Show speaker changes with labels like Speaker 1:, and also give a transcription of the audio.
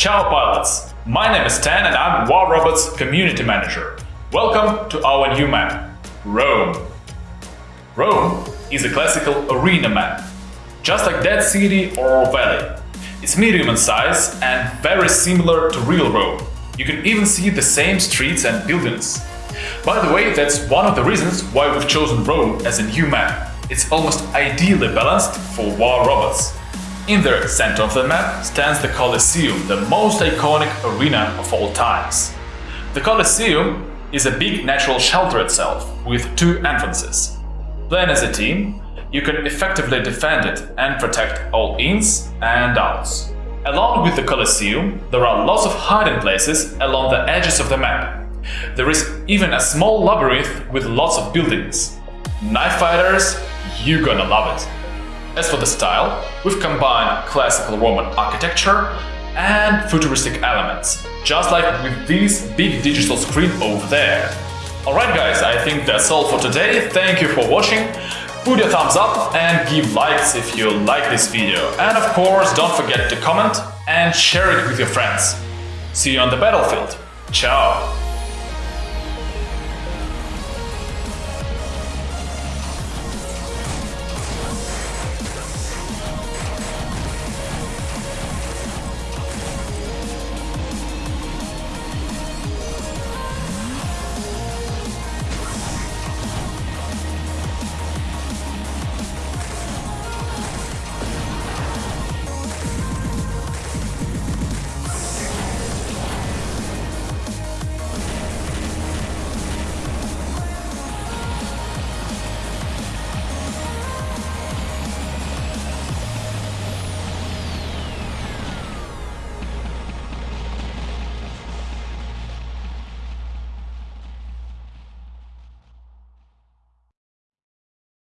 Speaker 1: Ciao pilots! My name is Stan and I'm War Robots Community Manager. Welcome to our new map, Rome. Rome is a classical arena map, just like Dead City or valley. It's medium in size and very similar to real Rome. You can even see the same streets and buildings. By the way, that's one of the reasons why we've chosen Rome as a new map. It's almost ideally balanced for war robots. In the center of the map stands the Colosseum, the most iconic arena of all times. The Colosseum is a big natural shelter itself, with two entrances. Playing as a team, you can effectively defend it and protect all ins and outs. Along with the Colosseum, there are lots of hiding places along the edges of the map. There is even a small labyrinth with lots of buildings. Knife fighters, you're gonna love it. As for the style, we've combined classical Roman architecture and futuristic elements, just like with this big digital screen over there. Alright guys, I think that's all for today, thank you for watching, put a thumbs up and give likes if you like this video, and of course don't forget to comment and share it with your friends. See you on the battlefield, ciao!